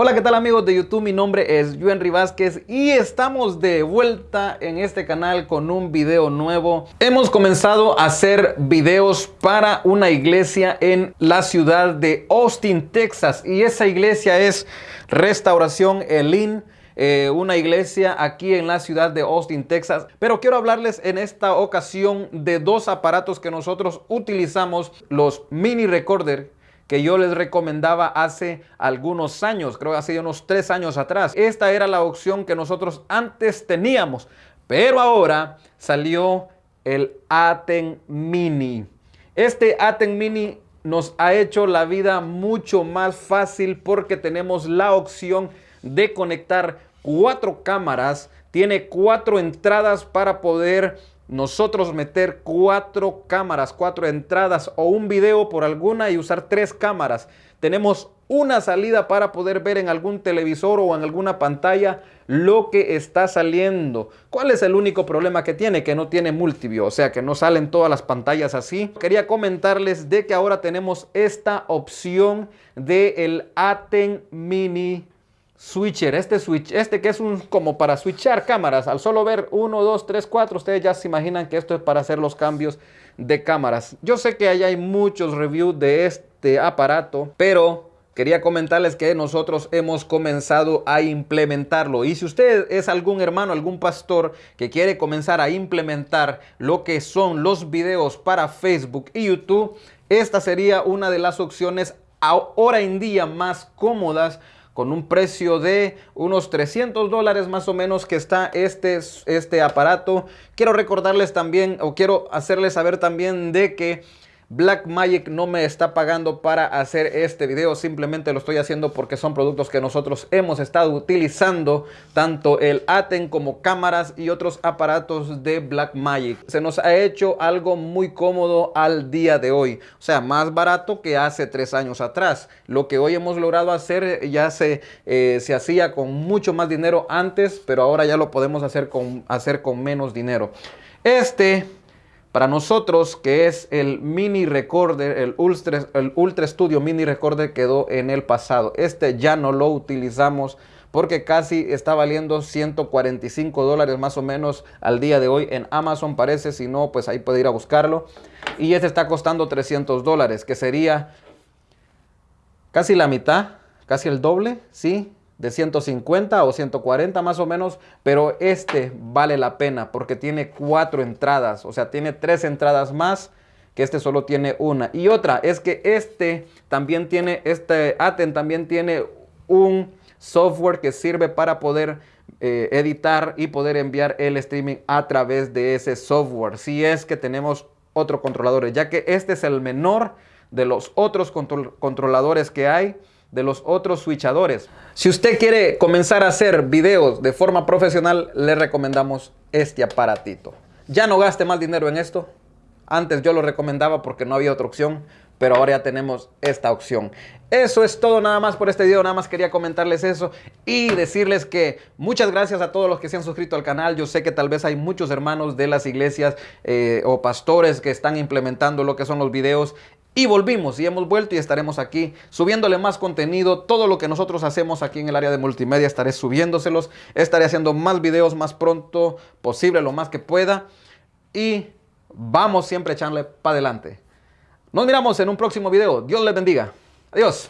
Hola, ¿qué tal amigos de YouTube? Mi nombre es Henry Vázquez y estamos de vuelta en este canal con un video nuevo. Hemos comenzado a hacer videos para una iglesia en la ciudad de Austin, Texas y esa iglesia es Restauración Elín. Eh, una iglesia aquí en la ciudad de Austin, Texas. Pero quiero hablarles en esta ocasión de dos aparatos que nosotros utilizamos, los mini recorder que yo les recomendaba hace algunos años, creo que hace unos tres años atrás. Esta era la opción que nosotros antes teníamos, pero ahora salió el Aten Mini. Este Aten Mini nos ha hecho la vida mucho más fácil porque tenemos la opción de conectar cuatro cámaras, tiene cuatro entradas para poder nosotros meter cuatro cámaras, cuatro entradas o un video por alguna y usar tres cámaras. Tenemos una salida para poder ver en algún televisor o en alguna pantalla lo que está saliendo. ¿Cuál es el único problema que tiene? Que no tiene multiview, o sea que no salen todas las pantallas así. Quería comentarles de que ahora tenemos esta opción del el Aten Mini switcher, este switch, este que es un como para switchar cámaras, al solo ver 1, 2, 3, 4, ustedes ya se imaginan que esto es para hacer los cambios de cámaras. Yo sé que allá hay muchos reviews de este aparato, pero quería comentarles que nosotros hemos comenzado a implementarlo. Y si usted es algún hermano, algún pastor que quiere comenzar a implementar lo que son los videos para Facebook y YouTube, esta sería una de las opciones ahora en día más cómodas con un precio de unos 300 dólares más o menos que está este, este aparato. Quiero recordarles también o quiero hacerles saber también de que Blackmagic no me está pagando para hacer este video, simplemente lo estoy haciendo porque son productos que nosotros hemos estado utilizando, tanto el Aten como cámaras y otros aparatos de Blackmagic. Se nos ha hecho algo muy cómodo al día de hoy, o sea, más barato que hace tres años atrás. Lo que hoy hemos logrado hacer ya se, eh, se hacía con mucho más dinero antes, pero ahora ya lo podemos hacer con, hacer con menos dinero. Este para nosotros, que es el mini recorder, el Ultra, Studio mini recorder quedó en el pasado. Este ya no lo utilizamos porque casi está valiendo 145 dólares más o menos al día de hoy en Amazon parece, si no pues ahí puede ir a buscarlo. Y este está costando 300 dólares, que sería casi la mitad, casi el doble, ¿sí? De 150 o 140 más o menos, pero este vale la pena porque tiene cuatro entradas, o sea, tiene tres entradas más que este solo tiene una. Y otra es que este también tiene, este Aten también tiene un software que sirve para poder eh, editar y poder enviar el streaming a través de ese software. Si es que tenemos otro controlador, ya que este es el menor de los otros controladores que hay de los otros switchadores. Si usted quiere comenzar a hacer videos de forma profesional, le recomendamos este aparatito. Ya no gaste más dinero en esto. Antes yo lo recomendaba porque no había otra opción, pero ahora ya tenemos esta opción. Eso es todo nada más por este video, nada más quería comentarles eso y decirles que muchas gracias a todos los que se han suscrito al canal. Yo sé que tal vez hay muchos hermanos de las iglesias eh, o pastores que están implementando lo que son los videos y volvimos y hemos vuelto y estaremos aquí subiéndole más contenido. Todo lo que nosotros hacemos aquí en el área de multimedia estaré subiéndoselos. Estaré haciendo más videos más pronto posible, lo más que pueda. Y vamos siempre a echarle para adelante. Nos miramos en un próximo video. Dios les bendiga. Adiós.